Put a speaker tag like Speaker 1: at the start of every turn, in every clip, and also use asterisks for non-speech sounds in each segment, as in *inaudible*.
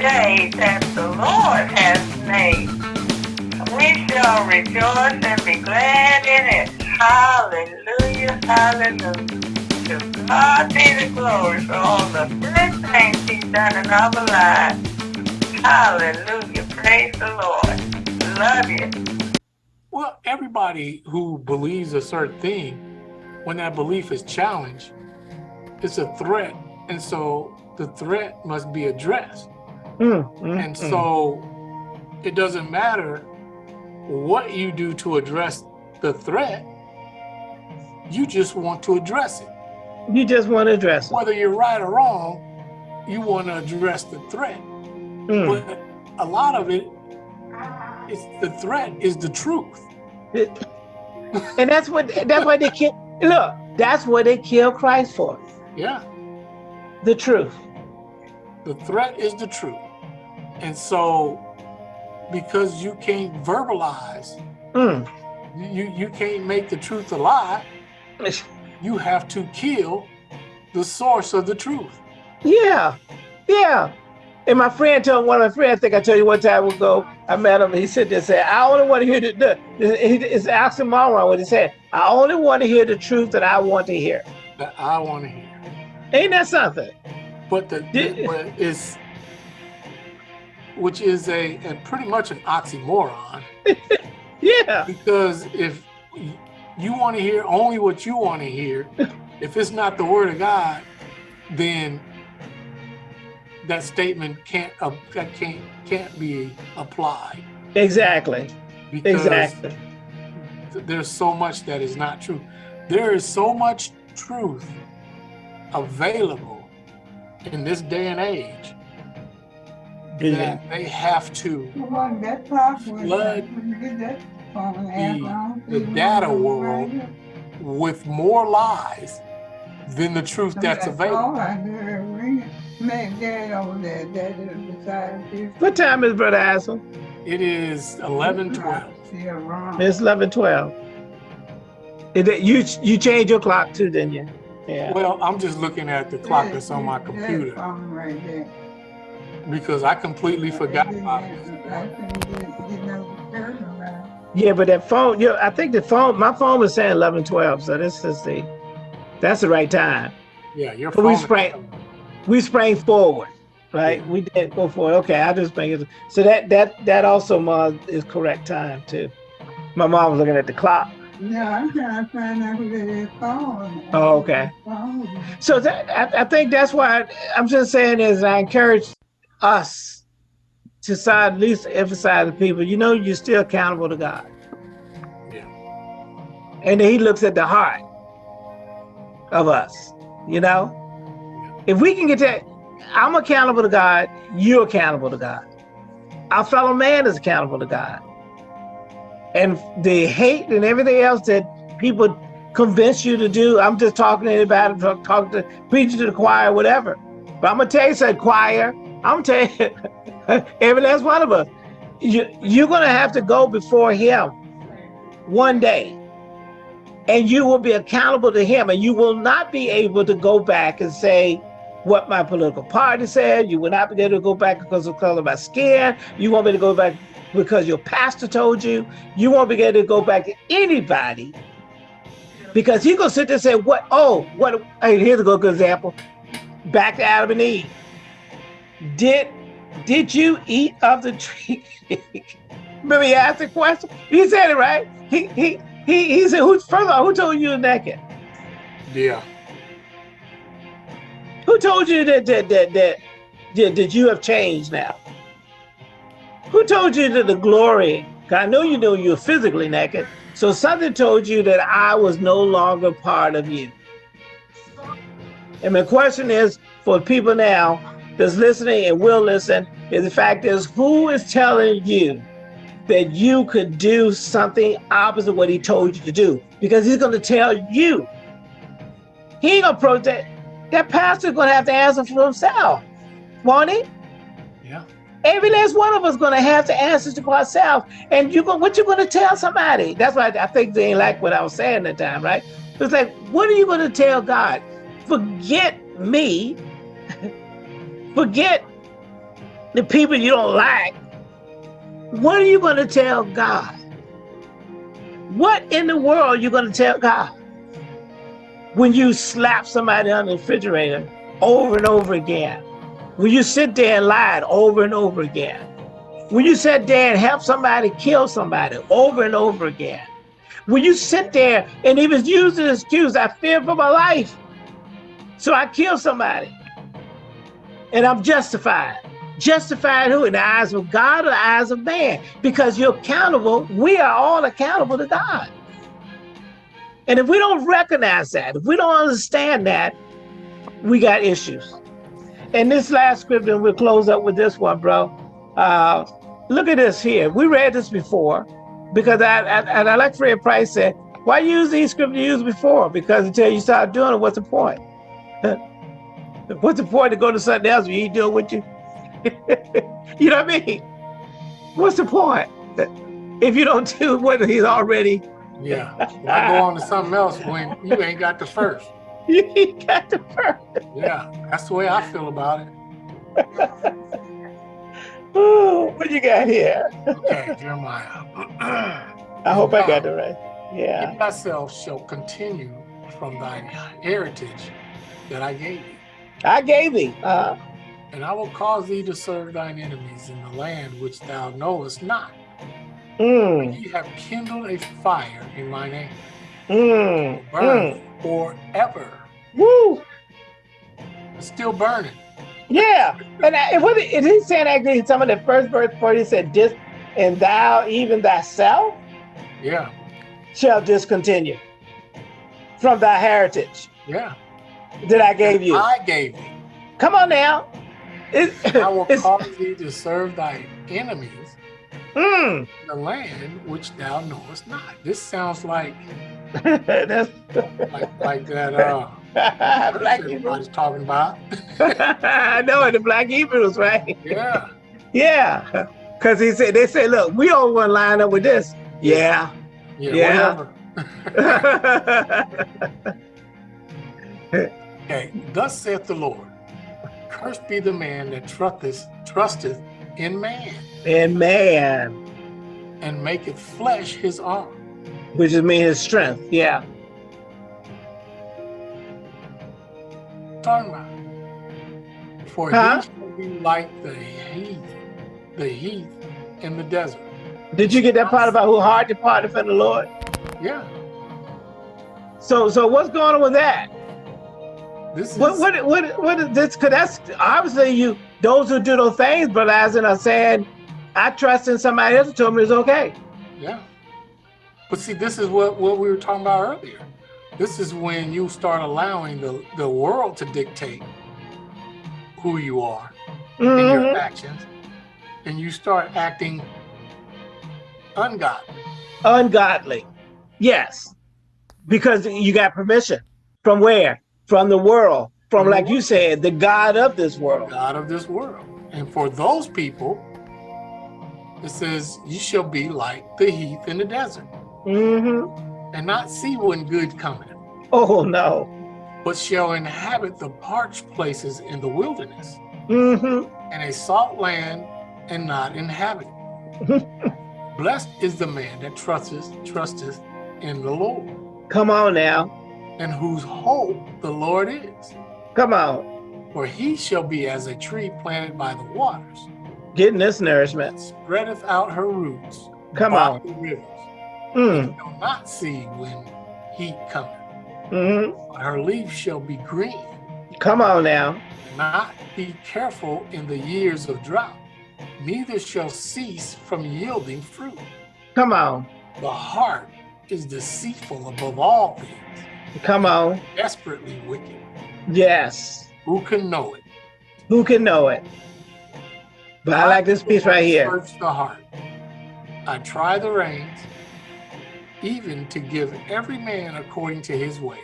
Speaker 1: day that the Lord has made. We shall rejoice and be glad in it. Hallelujah, hallelujah. To God be the glory for all the good things he's done in our lives. Hallelujah, praise the Lord. Love you.
Speaker 2: Well, everybody who believes a certain thing, when that belief is challenged, it's a threat. And so the threat must be addressed.
Speaker 3: Mm, mm,
Speaker 2: And
Speaker 3: mm.
Speaker 2: so it doesn't matter what you do to address the threat, you just want to address it.
Speaker 3: you just want to address it.
Speaker 2: Whether you're right or wrong, you want to address the threat.
Speaker 3: Mm.
Speaker 2: But a lot of it is the threat is the truth.
Speaker 3: It- and that's what that's why they kill. Look, that's what they kill Christ for.
Speaker 2: Yeah.
Speaker 3: The truth.
Speaker 2: The threat is the truth. And so because you can't verbalize,
Speaker 3: Mm.
Speaker 2: you, you can't make the truth a lie, you have to kill the source of the truth.
Speaker 3: Yeah, yeah. And my friend told one of my friends, I think I told you one time ago, I met him, he said this, said, I only want to hear the, the, the he- it's oxymoron what he said. I only want to hear the truth that I want to hear.
Speaker 2: that I want to hear.
Speaker 3: Ain't that something?
Speaker 2: But the,
Speaker 3: Yeah.
Speaker 2: but is which is a and pretty much an oxymoron *laughs*
Speaker 3: Yeah,
Speaker 2: because if you want to hear only what you want to hear, *laughs* if it's not the word of God, then that statement can't uh, that can't can't be applied
Speaker 3: exactly,
Speaker 2: because
Speaker 3: exactly.
Speaker 2: there's so much that is not true. There is so much truth available in this day and age. That they have to
Speaker 1: Flood
Speaker 2: Flood the, the data world with more lies than the truth that's available.
Speaker 3: What time is Brother Hassel?
Speaker 2: It is 11, 12.
Speaker 3: It's 11, 12. Is it- you, you changed your clock too, didn't you? Yeah.
Speaker 2: Well, I'm just looking at the clock that's on my computer because I completely forgot about it.
Speaker 3: Yeah, but that phone, yeah, I think the phone, my phone was saying 11, 12, so this is the, that's the right time.
Speaker 2: Yeah, your
Speaker 3: But we sprang, we sprang forward, right? We did go forward. Okay, I just bring it. So that that that also ma is correct time too. My mom was looking at the clock.
Speaker 1: Yeah, I'm trying to find out who that is calling.
Speaker 3: Oh, okay. So that I, I think that's why I'm just saying is I encourage us to side at least emphasize the people. You know, you're still accountable to God,
Speaker 2: Yeah.
Speaker 3: and He looks at the heart of us. You know, if we can get that, I'm accountable to God. You're accountable to God. Our fellow man is accountable to God. And the hate and everything else that people convince you to do, I'm just talking to anybody, talk, talk to preaching to the choir, whatever. But I'm gonna tell you something, choir. I'm gonna you, *laughs* every last one of us, you, you're gonna have to go before Him one day, and you will be accountable to Him, and you will not be able to go back and say what my political party said. You will not be able to go back because of color of my skin. You won't be able to go back because your pastor told you. You won't be able to go back to anybody because he's gonna sit there and say, "What? Oh, what? Hey, here's a good example. Back to Adam and Eve. Did did you eat of the tree?" *laughs* Remember, he asked the question. He said it right. He he he he said, "Who? First of all, who told you you're naked?
Speaker 2: Yeah.
Speaker 3: Who told you that that that that that, that you have changed now? Who told you that the glory? I know you know you're physically naked. So something told you that I was no longer part of you. And my question is for people now that's listening and will listen, is the fact is who is telling you that you could do something opposite what he told you to do? Because he's gonna tell you. He ain't gonna protect that pastor's gonna have to answer for himself, won't he?
Speaker 2: Yeah.
Speaker 3: Every last one of us gonna have to answer to ourselves. And you go, what you gonna tell somebody? That's why I think they ain't like what I was saying that time, right? It's like, what are you gonna tell God? Forget me. Forget the people you don't like, what are you going to tell God? What in the world are you going to tell God? When you slap somebody on the refrigerator over and over again. When you sit there and lie over and over again. When you sit there and help somebody kill somebody over and over again. When you sit there and even use the excuse, I fear for my life. So I kill somebody. And I'm justified. Justified who? In the eyes of God or the eyes of man? Because you're accountable. We are all accountable to God. And if we don't recognize that, if we don't understand that, we got issues. And this last scripture, we'll close up with this one, bro. Uh, look at this here. We read this before because I, I, and I like Fred Price said, why use these scriptures you used before? Because until you start doing it, what's the point? *laughs* what's the point to go to something else when you ain't doing what you, *laughs* you know what I mean? What's the point? If you don't do what he's already.
Speaker 2: Yeah, I go on to something else when you ain't got the first. *laughs*
Speaker 3: you ain't got the first.
Speaker 2: Yeah, that's the way I feel about it. *laughs*
Speaker 3: Ooh, what you got here?
Speaker 2: Okay, Jeremiah. *clears throat*
Speaker 3: I hope I got it right. Yeah.
Speaker 2: Thyself shall continue from thine heritage that I gave thee.
Speaker 3: I gave thee. Uh,
Speaker 2: and I will cause thee to serve thine enemies in the land which thou knowest not.
Speaker 3: mm,
Speaker 2: Ye have kindled a fire in my name,
Speaker 3: mm,
Speaker 2: burn
Speaker 3: mm.
Speaker 2: forever.
Speaker 3: Woo.
Speaker 2: It's still burning.
Speaker 3: Yeah. And I, what is he saying actually in some of the first verse before he said this and thou even thyself
Speaker 2: Yeah,
Speaker 3: shall discontinue from thy heritage
Speaker 2: yeah.
Speaker 3: That I gave you.
Speaker 2: I gave thee.
Speaker 3: Come on now. It,
Speaker 2: I *laughs* will cause thee to serve thy enemies
Speaker 3: mm,
Speaker 2: in the land which thou knowest not. This sounds like *laughs*
Speaker 3: that's
Speaker 2: like, like that uh *laughs*
Speaker 3: black Hebrews.
Speaker 2: everybody's talking about.
Speaker 3: I know the black Hebrews, right?
Speaker 2: yeah.
Speaker 3: Yeah. Cause he said they said, look, we all want to line up with this. Yeah.
Speaker 2: Yeah,
Speaker 3: Yeah.
Speaker 2: whatever. Okay, thus saith the Lord, cursed be the man that trusteth, trusteth in man,
Speaker 3: and man,
Speaker 2: and maketh flesh his arm.
Speaker 3: which is mean his strength. Yeah.
Speaker 2: Talking about. For
Speaker 3: Huh?
Speaker 2: he shall be like the heath, the heath in the desert.
Speaker 3: Did you get that part about who hard departed from the Lord?
Speaker 2: Yeah,
Speaker 3: So so what's going on with that?
Speaker 2: This is
Speaker 3: What what what what is this? Cause that's obviously you those who do those things, but as in are saying, I trust in somebody else told me it's okay.
Speaker 2: yeah. But see, this is what what we were talking about earlier. This is when you start allowing the the world to dictate who you are in your
Speaker 3: Mhm.
Speaker 2: actions, and you start acting ungodly.
Speaker 3: Ungodly. Yes. Because you got permission. From where? From the world. From like you said, the God of this world.
Speaker 2: God of this world. And for those people, it says, You shall be like the heath in the desert,
Speaker 3: hmm
Speaker 2: and not see when good cometh,
Speaker 3: Oh no.
Speaker 2: but shall inhabit the parched places in the wilderness,
Speaker 3: hmm
Speaker 2: and a salt land and not inhabit. *laughs* Blessed is the man that trusteth, trusteth in the Lord,
Speaker 3: Come on now.
Speaker 2: And whose hope the Lord is.
Speaker 3: Come on.
Speaker 2: For he shall be as a tree planted by the waters,
Speaker 3: Getting this nourishment.
Speaker 2: spreadeth out her roots
Speaker 3: Come
Speaker 2: by
Speaker 3: on.
Speaker 2: the rivers.
Speaker 3: Mm.
Speaker 2: shall not see when heat cometh, but her leaves shall be green,
Speaker 3: Come on now.
Speaker 2: not be careful in the years of drought, neither shall cease from yielding fruit.
Speaker 3: Come on.
Speaker 2: The heart is deceitful above all things,
Speaker 3: Come on.
Speaker 2: desperately wicked.
Speaker 3: Yes.
Speaker 2: Who can know it?
Speaker 3: Who can know it? But I like this piece right here.
Speaker 2: Search the heart. I try the reins, even to give every man according to his way,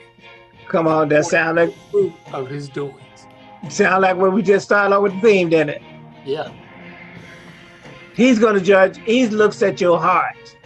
Speaker 3: Come on, that sound like
Speaker 2: fruit of his doings.
Speaker 3: sound like when we just started off with the theme, didn't it?
Speaker 2: Yeah.
Speaker 3: He's gonna judge, he looks at your heart.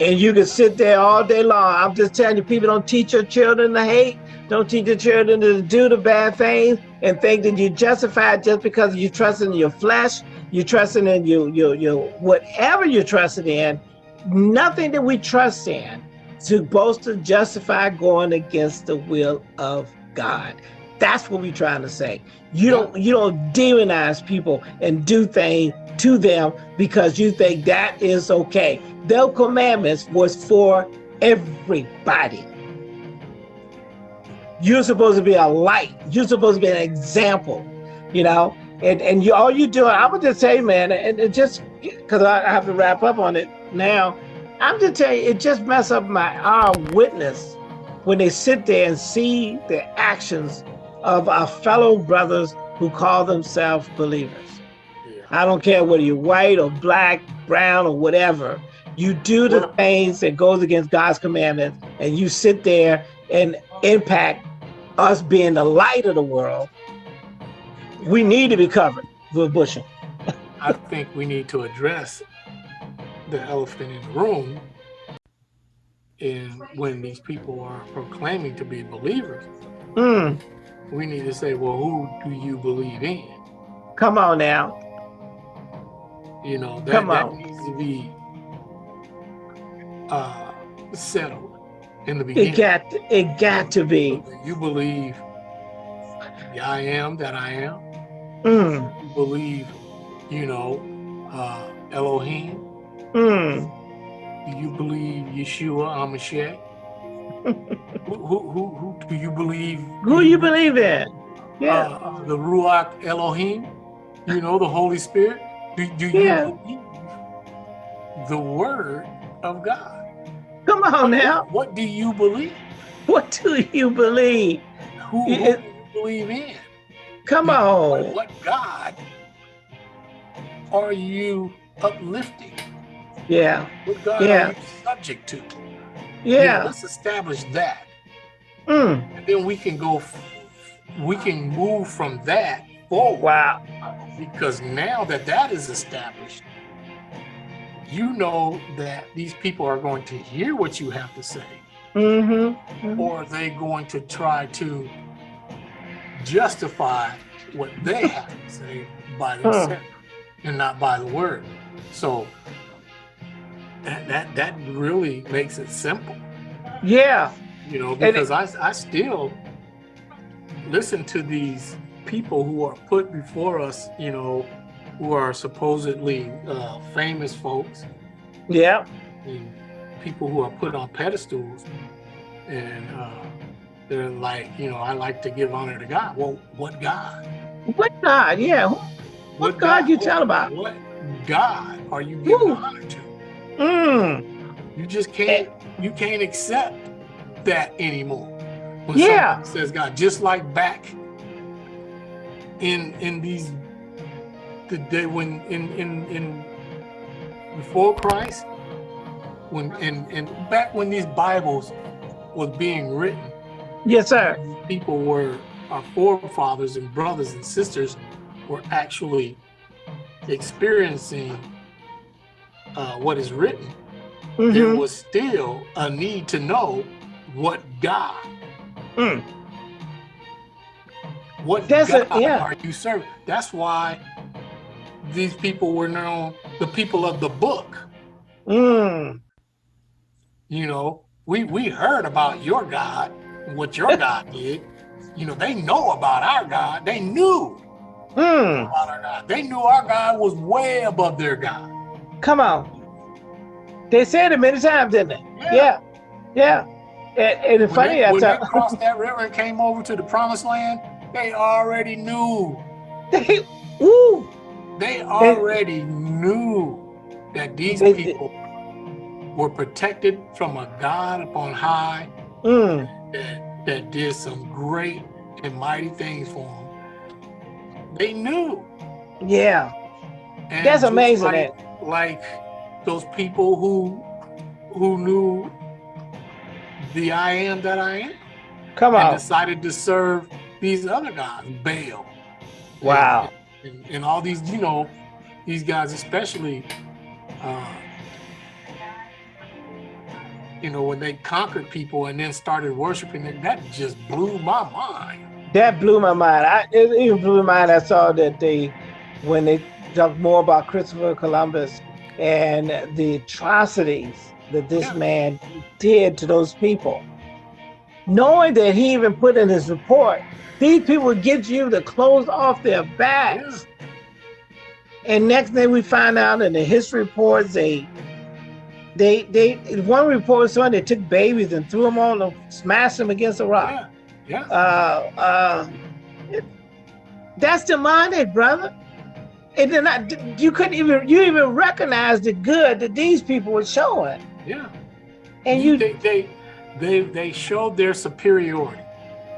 Speaker 3: And you can sit there all day long. I'm just telling you, people don't teach your children to hate, don't teach your children to do the bad things, and think that you're justified just because you trust in your flesh, you're trusting in your, your, your whatever you're trusting in, nothing that we trust in to boast to justify going against the will of God. That's what we're trying to say. You don't you don't demonize people and do things to them because you think that is okay. Their commandments was for everybody. You're supposed to be a light. You're supposed to be an example, you know. And and you all you doing, I would just say, man, and, and just because I have to wrap up on it now. I'm just telling you, it just mess up my our witness when they sit there and see the actions of our fellow brothers who call themselves believers. Yeah. I don't care whether you're white or black, brown or whatever. You do the things that goes against God's commandments and you sit there and impact us being the light of the world. We need to be covered with a bushel.
Speaker 2: I think we need to address the elephant in the room is when these people are proclaiming to be believers. Mm. We need to say, well, who do you believe in?
Speaker 3: Come on now.
Speaker 2: You know, that, Come that needs to be uh, settled in the beginning.
Speaker 3: It got, to, it got to be.
Speaker 2: You believe the I am that I am.
Speaker 3: Mm.
Speaker 2: You believe, you know, uh, Elohim.
Speaker 3: Mm.
Speaker 2: Do you believe Yeshua HaMashiach? *laughs* who, who, who, who, do you believe?
Speaker 3: Who you believe in?
Speaker 2: Yeah. Uh, the Ruach Elohim, you know, the Holy Spirit. Do, do you yeah. believe the Word of God?
Speaker 3: Come on now.
Speaker 2: What do you believe?
Speaker 3: What do you believe?
Speaker 2: Who, who do you believe in?
Speaker 3: Come on.
Speaker 2: What, what God are you uplifting?
Speaker 3: Yeah.
Speaker 2: What God
Speaker 3: yeah.
Speaker 2: are you subject to?
Speaker 3: Yeah.
Speaker 2: You know, let's establish that.
Speaker 3: Mm.
Speaker 2: And then we can go, we can move from that forward.
Speaker 3: Wow.
Speaker 2: Because now that that is established, you know that these people are going to hear what you have to say.
Speaker 3: Mm -hmm. Mm -hmm.
Speaker 2: Or are they going to try to justify what they *laughs* have to say by themselves huh. and not by the word. So that that that really makes it simple.
Speaker 3: Yeah.
Speaker 2: You know, because it, I I still listen to these people who are put before us, you know, who are supposedly uh, famous folks.
Speaker 3: Yeah.
Speaker 2: And people who are put on pedestals and uh, they're like, you know, I like to give honor to God. Well, what God?
Speaker 3: What God? Yeah. What, what God, God, you tell about?
Speaker 2: What God are you giving Ooh. honor to?
Speaker 3: Mm.
Speaker 2: You just can't you can't accept that anymore. When
Speaker 3: yeah.
Speaker 2: Says God, just like back in in these the day when in in in before Christ, when and and back when these Bibles was being written.
Speaker 3: Yes, sir.
Speaker 2: People were our forefathers and brothers and sisters were actually experiencing uh, what is written, mm -hmm. there was still a need to know what God,
Speaker 3: mm.
Speaker 2: What a, yeah. are you serving? That's why these people were known the people of the book.
Speaker 3: Mm.
Speaker 2: You know, we we heard about your God, what your *laughs* God did. You know, they know about our God. They knew
Speaker 3: mm.
Speaker 2: about our God. They knew our God was way above their God.
Speaker 3: Come on. They said it many times, didn't they? Yeah. Yeah. yeah. And, and it's
Speaker 2: when
Speaker 3: funny,
Speaker 2: they,
Speaker 3: when
Speaker 2: they *laughs* crossed that river and came over to the promised land, they already knew.
Speaker 3: They, woo.
Speaker 2: They already they, knew that these they, people were protected from a God upon high
Speaker 3: mm.
Speaker 2: that, that did some great and mighty things for them. They knew.
Speaker 3: Yeah.
Speaker 2: And
Speaker 3: That's amazing.
Speaker 2: Like, like those people who who knew the I am that I am.
Speaker 3: Come on.
Speaker 2: And decided to serve these other guys, Baal.
Speaker 3: Wow.
Speaker 2: And, and, and all these, you know, these guys especially, uh, you know, when they conquered people and then started worshiping it, that just blew my mind.
Speaker 3: That blew my mind. I, it even blew my mind. I saw that they, when they talked more about Christopher Columbus and the atrocities that this
Speaker 2: Yeah.
Speaker 3: man did to those people. Knowing that he even put in his report, these people get you to close off their backs. And next thing we find out in the history reports, they, they, they, one report said they took babies and threw them on, them, smashed them against a rock.
Speaker 2: Yeah, yeah.
Speaker 3: Uh, uh, it- that's demonic, brother. And then I, you couldn't even, you even recognize the good that these people were showing.
Speaker 2: yeah.
Speaker 3: And you,
Speaker 2: they, they they they showed their superiority,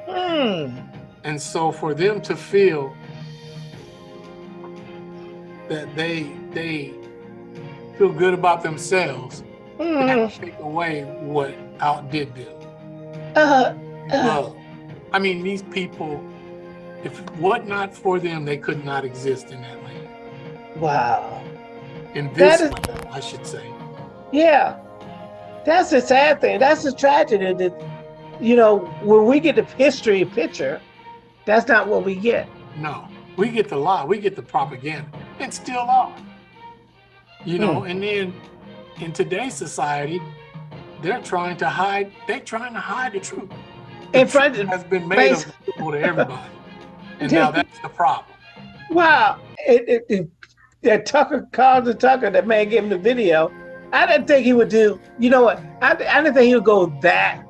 Speaker 3: hmm,
Speaker 2: and so for them to feel that they they feel good about themselves, that take away what outdid them.
Speaker 3: uh, uh,
Speaker 2: Love. I mean, these people, if what not for them, they could not exist in that land.
Speaker 3: wow.
Speaker 2: In this
Speaker 3: is-
Speaker 2: land, I should say.
Speaker 3: Yeah. That's the sad thing. That's the tragedy that, you know, when we get the history picture, that's not what we get.
Speaker 2: No, we get the lie, we get the propaganda, and still are. You know,
Speaker 3: Hmm.
Speaker 2: and then in today's society, they're trying to hide. They're trying to hide the truth. The
Speaker 3: In front
Speaker 2: truth
Speaker 3: of,
Speaker 2: has been made available to everybody, and now *laughs* that's the problem.
Speaker 3: wow. It, it, it, that Tucker, Carlton Tucker, that man gave him the video. I didn't think he would do, you know what? I, I didn't think he would go that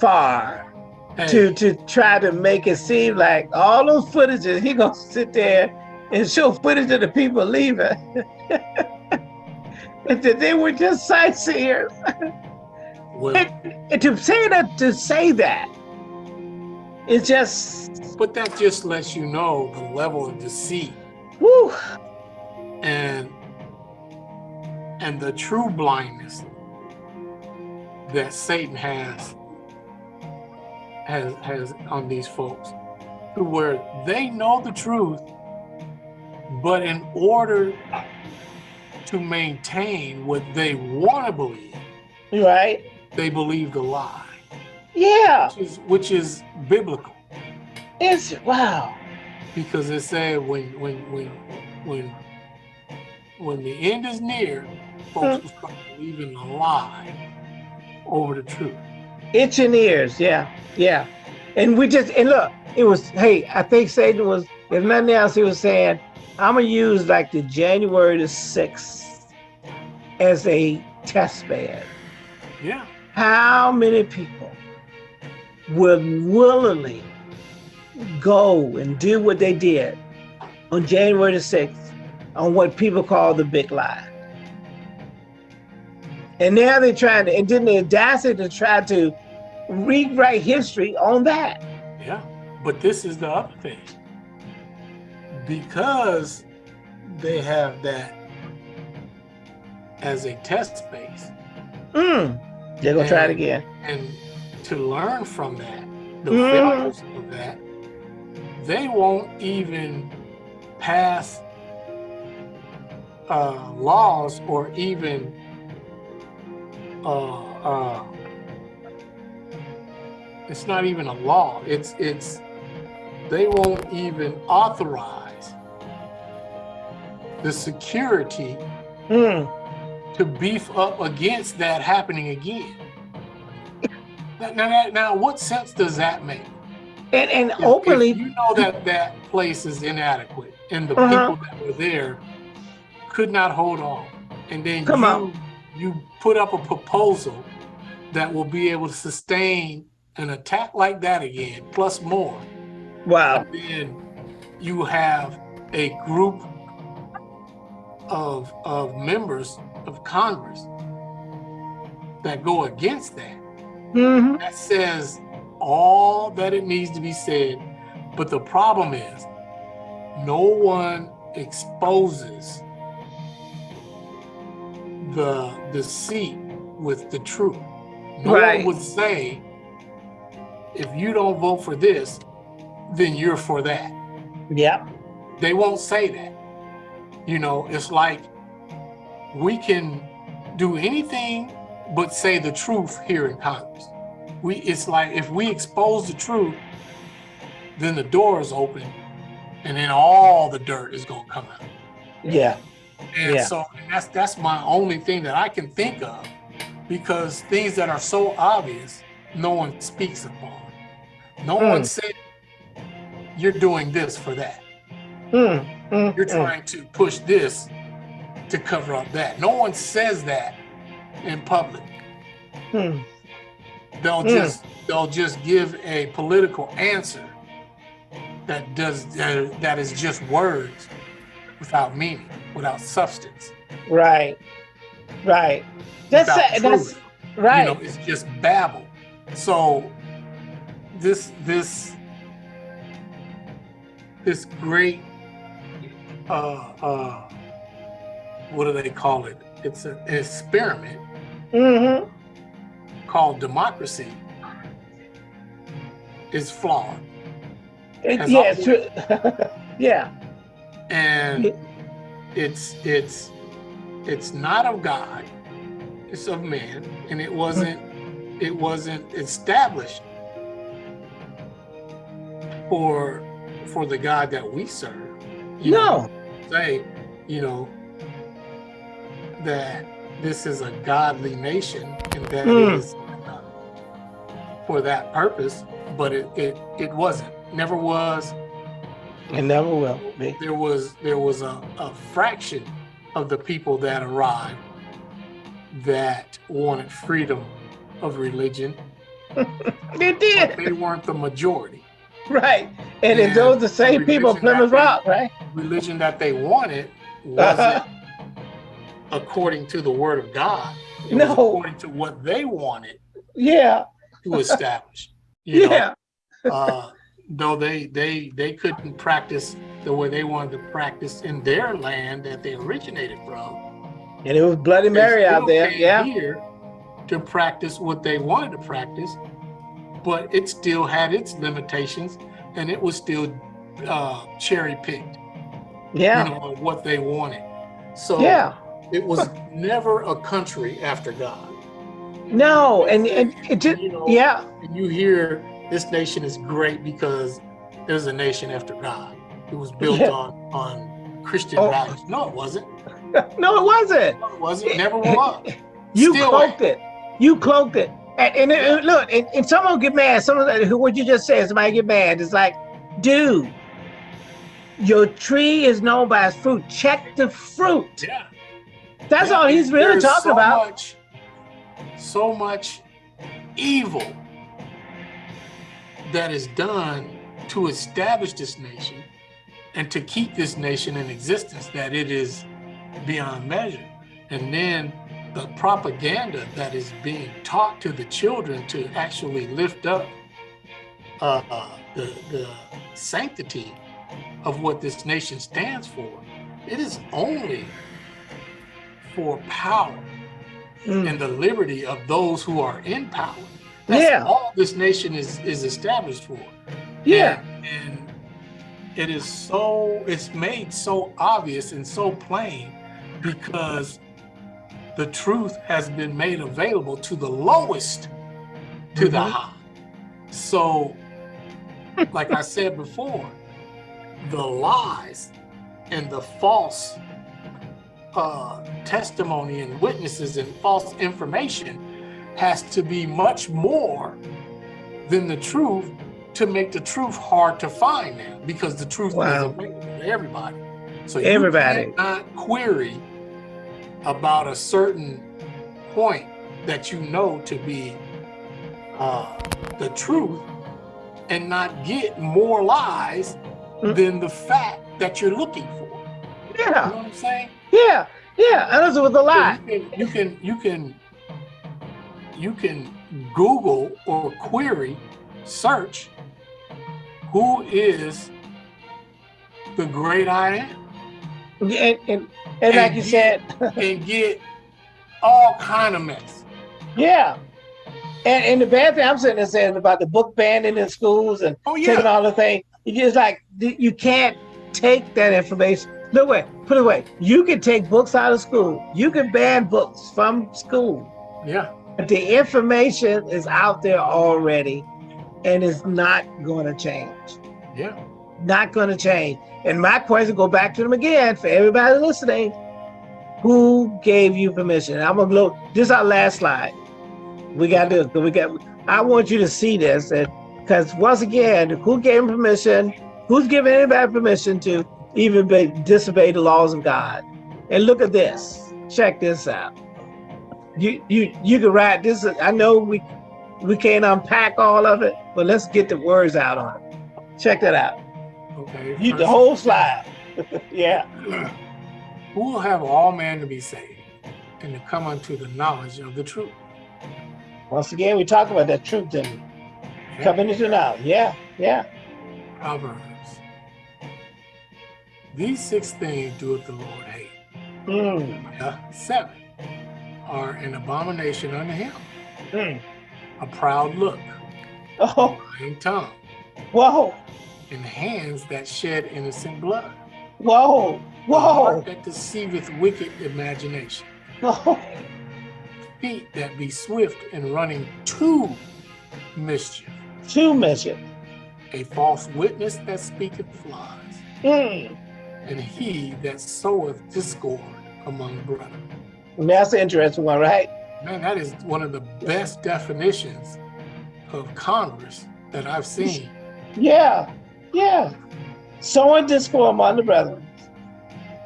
Speaker 3: far
Speaker 2: Hey,
Speaker 3: to to try to make it seem like all those footages, he gonna sit there and show footage of the people leaving. *laughs* and that they were just sightseers.
Speaker 2: well,
Speaker 3: And to say that, to say that, it's just,
Speaker 2: but that just lets you know the level of deceit
Speaker 3: whew,
Speaker 2: and and the true blindness that Satan has has has on these folks to where they know the truth but in order to maintain what they want to believe
Speaker 3: right?
Speaker 2: they believe the lie
Speaker 3: Yeah,
Speaker 2: which is which is biblical
Speaker 3: it's wow.
Speaker 2: because it said when when when when when the end is near, folks will start believing the lie over the truth.
Speaker 3: Itching ears, yeah, yeah. And we just, and look, it was, hey, I think Satan was, if nothing else, he was saying, I'm gonna use like the January the 6th as a test bed.
Speaker 2: Yeah,
Speaker 3: How many people would willingly go and do what they did on January the 6th on what people call the big lie? And now they're trying to, and then the audacity to try to rewrite history on that.
Speaker 2: yeah. But this is the other thing. Because they have that as a test space,
Speaker 3: Mm. They're gonna try it again.
Speaker 2: and to learn from that, the
Speaker 3: Mhm.
Speaker 2: failures of that, they won't even pass uh, laws or even uh, uh, it's not even a law. It's it's they won't even authorize the security
Speaker 3: Mm.
Speaker 2: to beef up against that happening again. Now, now, now, what sense does that make?
Speaker 3: And and
Speaker 2: If- if
Speaker 3: openly,
Speaker 2: you know that that place is inadequate, and the
Speaker 3: Uh-huh.
Speaker 2: people that were there could not hold on, and then
Speaker 3: Come
Speaker 2: you
Speaker 3: on.
Speaker 2: You put up a proposal that will be able to sustain an attack like that again, plus more.
Speaker 3: wow.
Speaker 2: Then you have a group of of members of Congress that go against that
Speaker 3: hmm
Speaker 2: that says all that it needs to be said. But the problem is, no one exposes the deceit with the truth. No
Speaker 3: Right.
Speaker 2: one would say, if you don't vote for this, then you're for that.
Speaker 3: Yep.
Speaker 2: They won't say that. You know, it's like we can do anything but say the truth here in Congress. We it's like if we expose the truth, then the door is open, and then all the dirt is gonna come out.
Speaker 3: Yeah.
Speaker 2: And
Speaker 3: Yeah.
Speaker 2: so and that's that's my only thing that I can think of, because things that are so obvious, no one speaks upon. No
Speaker 3: Mm.
Speaker 2: one says you're doing this for that.
Speaker 3: Mm, mm,
Speaker 2: You're
Speaker 3: mm.
Speaker 2: trying to push this to cover up that. No one says that in public.
Speaker 3: Mm.
Speaker 2: They'll
Speaker 3: Mm.
Speaker 2: just they'll just give a political answer that does that, that is just words without meaning, without substance.
Speaker 3: Right. Right. That's
Speaker 2: without
Speaker 3: that's right.
Speaker 2: You know, it's just babble. So this this this great uh uh what do they call it? It's an experiment
Speaker 3: mm-hmm.
Speaker 2: called democracy is flawed.
Speaker 3: It, yeah,
Speaker 2: all-
Speaker 3: it's true. *laughs* yeah.
Speaker 2: And it's it's it's not of God, it's of man, and it wasn't it wasn't established for for the God that we serve. You know,
Speaker 3: No.
Speaker 2: say, you know, that this is a godly nation and that
Speaker 3: Mm.
Speaker 2: it is uh, for that purpose, but it, it it wasn't, never was.
Speaker 3: It never will be.
Speaker 2: There was there was a, a fraction of the people that arrived that wanted freedom of religion, *laughs*
Speaker 3: It
Speaker 2: but
Speaker 3: did.
Speaker 2: they weren't the majority.
Speaker 3: Right. And
Speaker 2: And
Speaker 3: those the same
Speaker 2: the
Speaker 3: people,
Speaker 2: religion
Speaker 3: Plymouth Rock, right?
Speaker 2: Religion that they wanted wasn't *laughs* according to the word of God. It was
Speaker 3: No.
Speaker 2: according to what they wanted
Speaker 3: Yeah.
Speaker 2: to establish. You *laughs*
Speaker 3: Yeah.
Speaker 2: know, uh, though they they they couldn't practice the way they wanted to practice in their land that they originated from.
Speaker 3: And it was Bloody Mary out there. Yeah.
Speaker 2: Here to practice what they wanted to practice, but it still had its limitations, and it was still uh, cherry picked.
Speaker 3: Yeah.
Speaker 2: You know, what they wanted. So
Speaker 3: Yeah.
Speaker 2: it was never a country after God.
Speaker 3: No. And, and it just,
Speaker 2: You know,
Speaker 3: yeah.
Speaker 2: And you hear this nation is great because it was a nation after God. It was built
Speaker 3: Yeah.
Speaker 2: on on Christian
Speaker 3: Oh.
Speaker 2: values. No, it wasn't. *laughs*
Speaker 3: No, it wasn't.
Speaker 2: No, it wasn't. Never was. *laughs*
Speaker 3: You
Speaker 2: Still
Speaker 3: cloaked it. You cloaked it. And, and, and look, and, and someone get mad. Some of the, who what you just said, somebody get mad. It's like, dude, your tree is known by its fruit. Check the fruit.
Speaker 2: Yeah.
Speaker 3: That's
Speaker 2: Yeah,
Speaker 3: all he's really
Speaker 2: there's
Speaker 3: talking
Speaker 2: so
Speaker 3: about.
Speaker 2: Much, so much evil that is done to establish this nation and to keep this nation in existence that it is beyond measure. And then the propaganda that is being taught to the children to actually lift up uh, the, the sanctity of what this nation stands for. It is only for power
Speaker 3: Mm.
Speaker 2: and the liberty of those who are in power. That's
Speaker 3: Yeah.
Speaker 2: all this nation is is established for.
Speaker 3: Yeah.
Speaker 2: And, and it is so it's made so obvious and so plain because the truth has been made available to the lowest to the
Speaker 3: Mhm.
Speaker 2: high. So like I said before, the lies and the false uh, testimony and witnesses and false information has to be much more than the truth to make the truth hard to find now because the truth is
Speaker 3: Wow.
Speaker 2: available to everybody. So
Speaker 3: Everybody.
Speaker 2: you cannot query about a certain point that you know to be uh, the truth and not get more lies
Speaker 3: Mm.
Speaker 2: than the fact that you're looking for. Yeah. You
Speaker 3: Yeah.
Speaker 2: know what I'm saying?
Speaker 3: Yeah. Yeah. And that's with a lie.
Speaker 2: You can, you can you can you can Google or query search who is the great I am
Speaker 3: And, and, and like
Speaker 2: And
Speaker 3: you
Speaker 2: you-
Speaker 3: said,
Speaker 2: and get all kind of mess.
Speaker 3: yeah. And, and the bad thing I'm sitting there saying about the book banning in schools and
Speaker 2: Oh
Speaker 3: taking all the thing, you just like you can't take that information. No way. Put it away. You can take books out of school. You can ban books from school.
Speaker 2: yeah.
Speaker 3: The information is out there already, and it's not going to change.
Speaker 2: Yeah.
Speaker 3: Not going to change. And my question go back to them again for everybody listening. Who gave you permission? I'm gonna look. This is our last slide. We got this. We got. I want you to see this, and because once again, who gave him permission? Who's giving anybody permission to even be, disobey the laws of God? And look at this. Check this out. You you you can write this. I know we we can't unpack all of it, but let's get the words out on it. Check that out.
Speaker 2: Okay.
Speaker 3: You the whole slide. *laughs* yeah. *clears throat*
Speaker 2: Who will have all men to be saved and to come unto the knowledge of the truth?
Speaker 3: Once again, we talk about that truth and coming into now. Yeah, yeah.
Speaker 2: Proverbs. These six things doeth the Lord hate.
Speaker 3: Mm,
Speaker 2: seven are an abomination unto him.
Speaker 3: mm.
Speaker 2: A proud look,
Speaker 3: Oh,
Speaker 2: lying tongue,
Speaker 3: whoa,
Speaker 2: and hands that shed innocent blood.
Speaker 3: whoa,
Speaker 2: A
Speaker 3: whoa,
Speaker 2: heart that deceiveth wicked imagination.
Speaker 3: whoa.
Speaker 2: Feet that be swift in running to mischief.
Speaker 3: To mischief.
Speaker 2: A false witness that speaketh lies.
Speaker 3: Mm.
Speaker 2: And he that soweth discord among brethren.
Speaker 3: That's an interesting one, right?
Speaker 2: Man, that is one of the best definitions of Congress that I've seen.
Speaker 3: Yeah, yeah. Sowing discord among the brethren.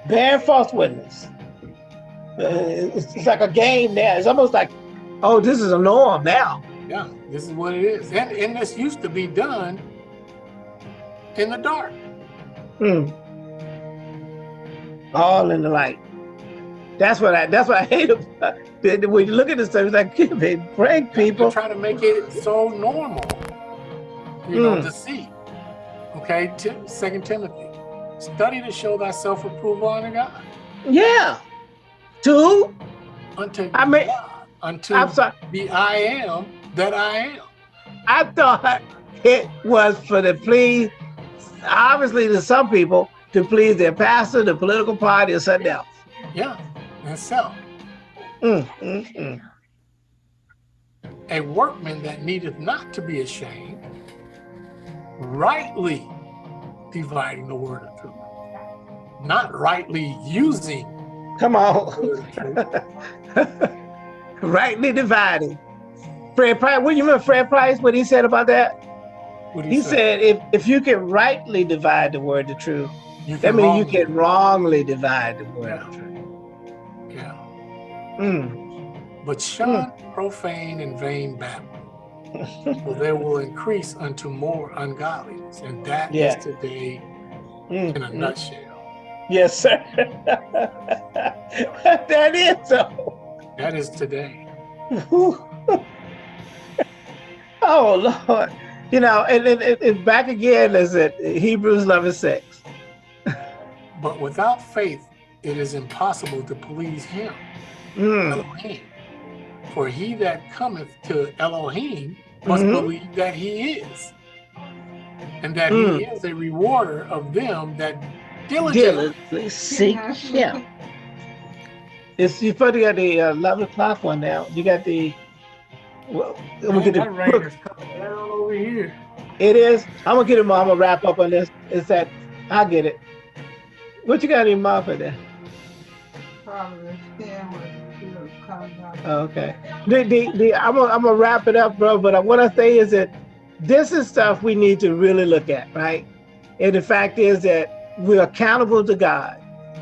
Speaker 3: Bearing false witness. Uh, it's, it's like a game now. It's almost like, oh, this is a norm now.
Speaker 2: Yeah, this is what it is. And, and this used to be done in the dark.
Speaker 3: Mm. All in the light. That's what I. That's what I hate about. it. When you look at this stuff, it's like they prank people.
Speaker 2: Try to make it so normal, you know,
Speaker 3: Mm.
Speaker 2: to see. Okay, Tim, Second Timothy, study to show thyself approval unto God,
Speaker 3: Yeah. Two.
Speaker 2: unto
Speaker 3: I mean-
Speaker 2: God, unto
Speaker 3: I'm sorry.
Speaker 2: the I am that I am.
Speaker 3: I thought it was for the please, obviously to some people, to please their pastor, the political party, or something else.
Speaker 2: Yeah, so
Speaker 3: Mm, mm, mm.
Speaker 2: a workman that needeth not to be ashamed, rightly dividing the word of truth, not rightly using
Speaker 3: Come on.
Speaker 2: word of truth. *laughs*
Speaker 3: Rightly dividing. Fred Price, what you remember Fred Price, what he said about that?
Speaker 2: Do
Speaker 3: He said if, if you can rightly divide the word of truth, that means you can wrongly divide the word
Speaker 2: Yeah.
Speaker 3: of truth. Mm.
Speaker 2: But shun profane and vain babble, for they will increase unto more ungodliness. And that is
Speaker 3: Yeah.
Speaker 2: today
Speaker 3: Mm,
Speaker 2: in a
Speaker 3: mm.
Speaker 2: nutshell.
Speaker 3: Yes, sir. *laughs* that is so.
Speaker 2: That is today. *laughs*
Speaker 3: oh Lord. You know, and, and, and- and back again is it Hebrews 11 6.
Speaker 2: But without faith, it is impossible to please him,
Speaker 3: Mm.
Speaker 2: Elohim. For he that cometh to Elohim must
Speaker 3: Mhm.
Speaker 2: believe that he is, and that
Speaker 3: Mm.
Speaker 2: he is a rewarder of them that diligently.
Speaker 3: Diligently seek him. It's you probably got the uh, 11 o'clock one now. You got the. Well, I'm gonna get the
Speaker 2: That rain
Speaker 3: book.
Speaker 2: down over here.
Speaker 3: It is. I'm gonna get it. I'm gonna wrap up on this. It's that I'll get it. What you got in your mouth for that?
Speaker 4: Proverbs 10 was
Speaker 3: okay. The, the, the, I'm gonna I'm gonna wrap it up, bro. But what I say is that this is stuff we need to really look at, right? And the fact is that we're accountable to God,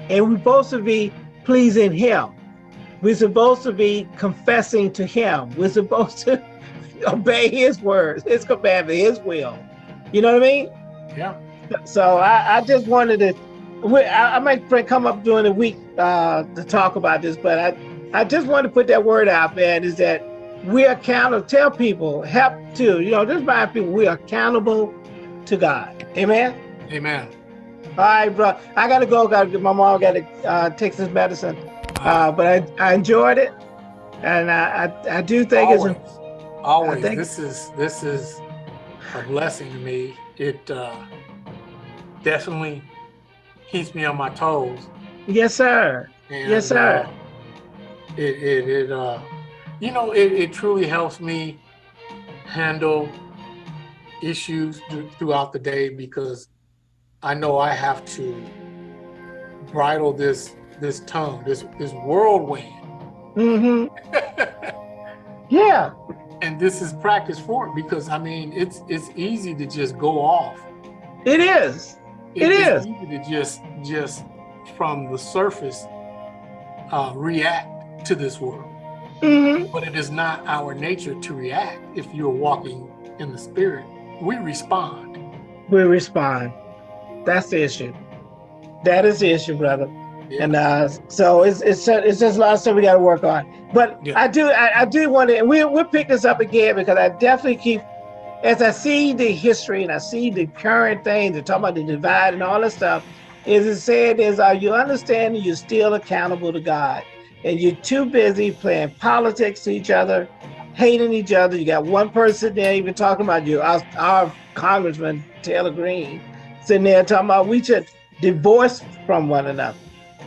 Speaker 3: and we're supposed to be pleasing Him. We're supposed to be confessing to Him. We're supposed to *laughs* obey His words, His commandment, His will. You know what I mean?
Speaker 2: Yeah.
Speaker 3: So I, I just wanted to. I, I might come up during the week uh, to talk about this, but I, I just want to put that word out, man. Is that we're accountable? Tell people, help to you know, just remind people we're accountable to God. Amen.
Speaker 2: Amen.
Speaker 3: All right, bro. I gotta go. Got to my mom got to uh, take this medicine. Uh, but I, I enjoyed it, and I, I, I do think
Speaker 2: always,
Speaker 3: it's.
Speaker 2: always.
Speaker 3: think-
Speaker 2: This is this is a blessing to me. It uh, definitely keeps me on my toes.
Speaker 3: Yes, sir.
Speaker 2: And,
Speaker 3: Yes, sir.
Speaker 2: uh, it it, it uh, you know, it, it truly helps me handle issues th- throughout the day because I know I have to bridle this this tongue, this this whirlwind.
Speaker 3: Mm-hmm. *laughs* Yeah.
Speaker 2: and this is practice for it because I mean it's it's easy to just go off.
Speaker 3: It is. It
Speaker 2: it's easy to just just from the surface uh, react to this world.
Speaker 3: hmm
Speaker 2: But it is not our nature to react. If you're walking in the spirit, we respond.
Speaker 3: We respond. That's the issue. That is the issue, brother.
Speaker 2: Yeah.
Speaker 3: And uh, so it's it's it's just a lot of stuff we got to work on. But
Speaker 2: Yeah.
Speaker 3: I do I, I do want to we we'll pick this up again because I definitely keep as I see the history and I see the current things, they're talking about the divide and all that stuff. Is it said is are you understanding you're still accountable to God and you're too busy playing politics to each other, hating each other. You got one person there even talking about you, our, our congressman Taylor Greene, sitting there talking about we should divorce from one another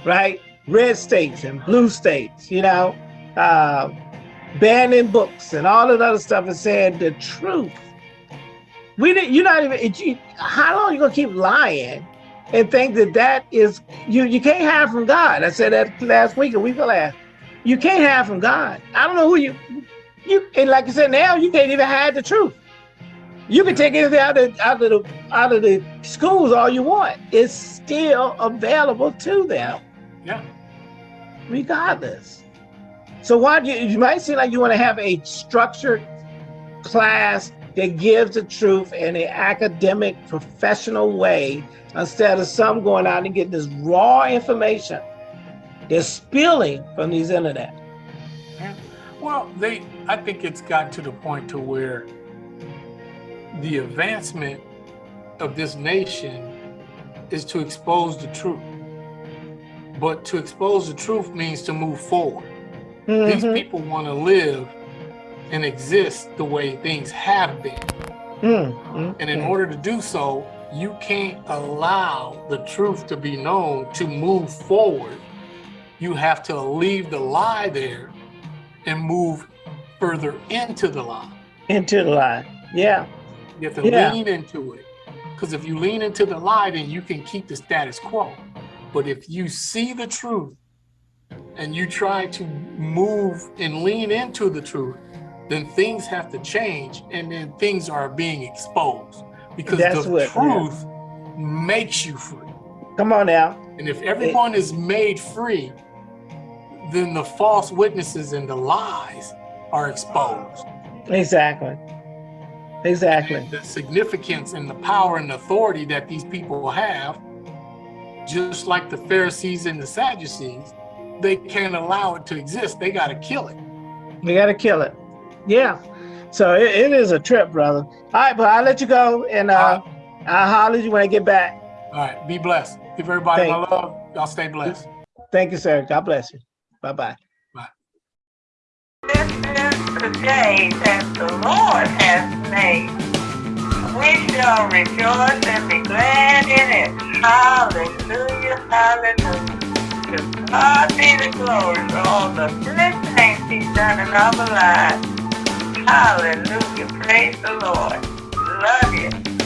Speaker 3: right? Red states and blue states, you know, uh, banning books and all that other stuff and saying the truth. We didn't, you're not even, you, how long you gonna keep lying and think that that is, you, you can't hide from God. I said that last week, a week or last. You can't hide from God. I don't know who you, you, and like I said, now you can't even hide the truth. You can take anything out of, out of the out of the schools all you want. It's still available to them
Speaker 2: Yeah.
Speaker 3: regardless. So why do you, you might seem like you want to have a structured class that gives the truth in an academic, professional way instead of some going out and getting this raw information that's spilling from these internet.
Speaker 2: Yeah. Well, they I think it's gotten to the point to where the advancement of this nation is to expose the truth. But to expose the truth means to move forward. These
Speaker 3: Mhm,
Speaker 2: people want to live and exist the way things have been.
Speaker 3: mm, mm,
Speaker 2: And in
Speaker 3: mm.
Speaker 2: order to do so, you can't allow the truth to be known to move forward. You have to leave the lie there and move further into the lie.
Speaker 3: into the lie, Yeah,
Speaker 2: You have to
Speaker 3: Yeah.
Speaker 2: lean into it. Because if you lean into the lie, then you can keep the status quo. But if you see the truth and you try to move and lean into the truth, then things have to change and then things are being exposed. Because
Speaker 3: That's
Speaker 2: the
Speaker 3: what- yeah.
Speaker 2: truth makes you free.
Speaker 3: come on now.
Speaker 2: And if everyone is made free, then the false witnesses and the lies are exposed.
Speaker 3: Exactly. Exactly.
Speaker 2: the significance and the power and authority that these people have, just like the Pharisees and the Sadducees, they can't allow it to exist. They got to kill it.
Speaker 3: They gotta kill it. Yeah. So it, it is a trip, brother. All right, but I'll let you go and uh, I'll holler at you when I get back.
Speaker 2: All right, be blessed. Give everybody my love. Y'all stay blessed.
Speaker 3: Thank you, sir. God bless you. Bye bye.
Speaker 1: This is the day that the Lord has made. We shall rejoice and be glad in it. Hallelujah, hallelujah. To God be the glory for all the good things he's done in our lives. Hallelujah, praise the Lord. Love you.